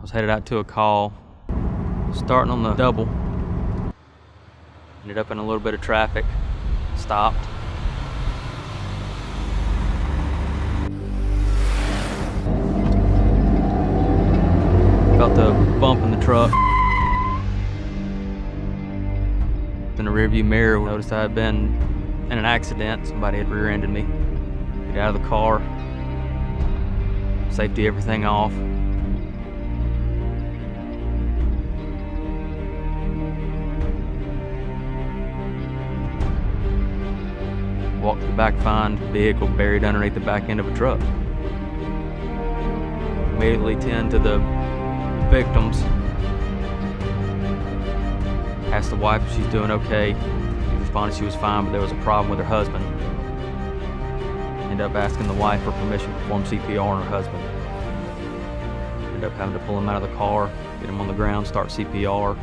I was headed out to a call, starting on the double. Ended up in a little bit of traffic, stopped. Felt the bump in the truck. In the rearview mirror, noticed I had been in an accident. Somebody had rear-ended me. Get out of the car, safety everything off. Walk to the back, find vehicle buried underneath the back end of a truck. Immediately tend to the victims. Asked the wife if she's doing okay. She responded she was fine, but there was a problem with her husband. End up asking the wife for permission to perform CPR on her husband. End up having to pull him out of the car, get him on the ground, start CPR.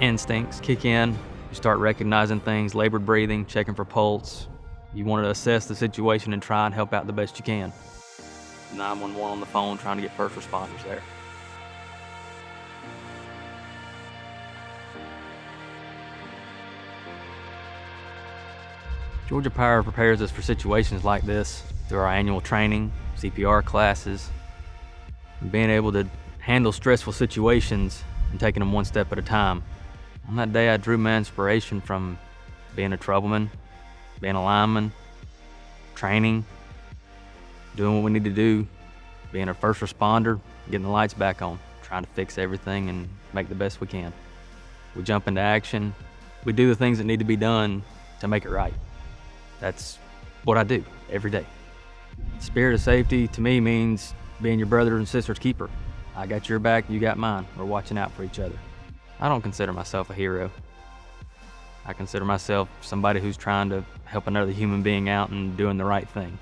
Instincts kick in. You start recognizing things, labored breathing, checking for pulse. You want to assess the situation and try and help out the best you can. 911 on the phone trying to get first responders there. Georgia Power prepares us for situations like this through our annual training, CPR classes, and being able to handle stressful situations and taking them one step at a time. On that day, I drew my inspiration from being a troubleman, being a lineman, training, doing what we need to do, being a first responder, getting the lights back on, trying to fix everything and make the best we can. We jump into action. We do the things that need to be done to make it right. That's what I do every day. Spirit of safety to me means being your brother and sister's keeper. I got your back, you got mine. We're watching out for each other. I don't consider myself a hero. I consider myself somebody who's trying to help another human being out and doing the right thing.